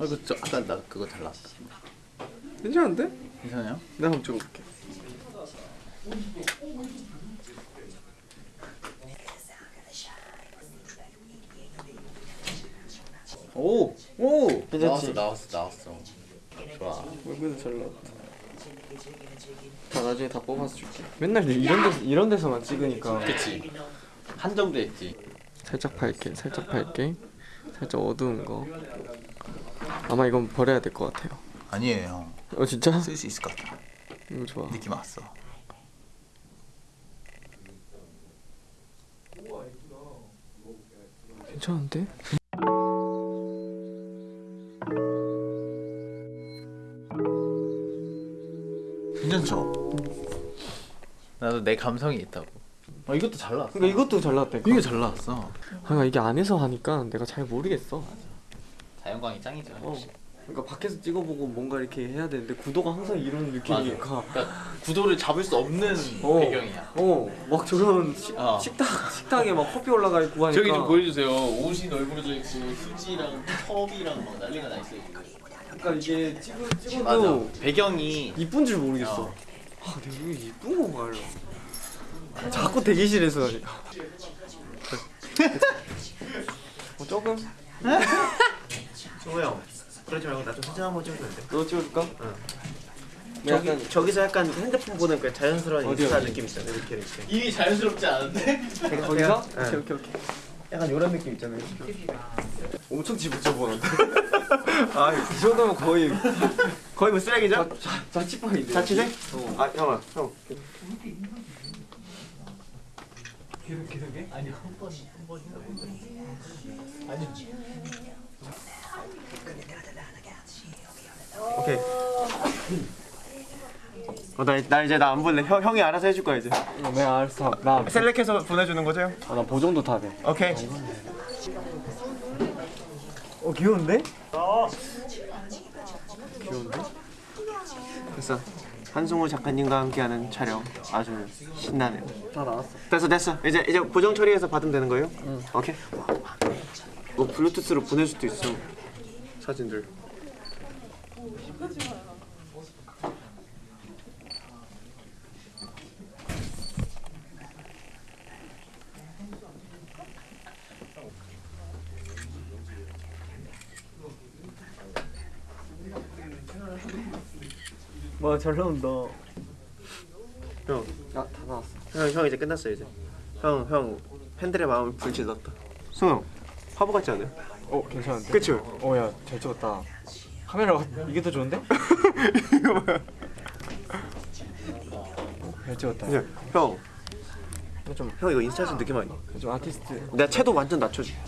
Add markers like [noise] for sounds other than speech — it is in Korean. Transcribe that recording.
아 이거 저 아까 나 그거 잘 나왔다. 괜찮은데? 괜찮아요? 내가 한번 찍어볼게 오! 오! 괜찮지? 나왔어 나왔어 나왔어. 좋아. 얼굴도 잘 나왔다 다 나중에 다 뽑아서 줄게 맨날 이런 데서 이런 데서만 찍으니까 그치. 한정돼 있지. 살짝 밝게 살짝 밝게 살짝 어두운 거 아마 이건 버려야 될 것 같아요 아니에요. 어 진짜? 쓸 수 있을 것 같아. 이거 좋아 느낌 왔어. 괜찮은데? 괜찮죠? 나도 내 감성이 있다고. 어 이것도 잘 나왔어. 그러니까 이것도 잘 나왔다 이게 잘 나왔어. 그러니까 이게 안에서 하니까 내가 잘 모르겠어 자연광이 짱이죠. 어. 그러니까 밖에서 찍어보고 뭔가 이렇게 해야 되는데 구도가 항상 이런 느낌이니까 그러니까 구도를 잡을 수 없는 어. 배경이야. 어, 막 저런 식, 어. 식탁 식탁에 막 커피 올라가 있고 하니까 저기 좀 보여주세요. 옷이 널브러져 있고 휴지랑 컵이랑 막 난리가 나 있어요. 그러니까 이게 찍어 맞아. 찍어도 배경이 이쁜 줄 모르겠어. 어. 아, 근데 이게 이쁜 건가 요? 자꾸 대기실에서. [laughs] 뭐 조금 그러지 말고 나 좀 사진 한번 찍어주면 안 돼? 너 찍어줄까? 응. 뭐 저기, 약간 저기서 약간 핸드폰 보는 그 자연스러운 어디, 인스타 어디? 느낌 있잖아요 이렇게 이렇게 이미 자연스럽지 않은데? 거기서? 제가- 오케이 응. 오케이 오케이. 약간 이런 느낌 있잖아요 엄청 집어쳐 보는데. [laughs] 아이 정도면 거의 거의 뭐 쓰레기죠? 자, 자취방인데. 자취생? 어. 아 형아 형 아니 한번 한번 아니 오케이 어, 나, 나 이제 나 안 볼래 형, 형이 알아서 해줄 거야 이제 어, 네 알았어. 나, 셀렉해서 보내주는 거죠 형? 아, 나 보정도 다 돼. 오케이 어 귀여운데? 됐어 한승우 작가님과 함께하는 촬영 아주 신나네요 다 나왔어. 됐어 됐어 이제 이제 보정 처리해서 받으면 되는 거예요? 응 오케이 뭐 블루투스로 보낼 수도 있어 사진들 와 잘 나온다. 형 아 다 나왔어. 형, 형 이제 끝났어 이제. 형, 형 팬들의 마음을 불질렀다. 승우, 화보 같지 않아요? 어 괜찮은데? 그치? 어야 잘 찍었다. 카메라가 이게 더 좋은데? 이거 뭐야? 잘 찍었다. 그냥 형, 이거 좀, 형 이거 인스타에서 느낌 아니야? 좀 아티스트. 내가 채도 완전 낮춰줄게.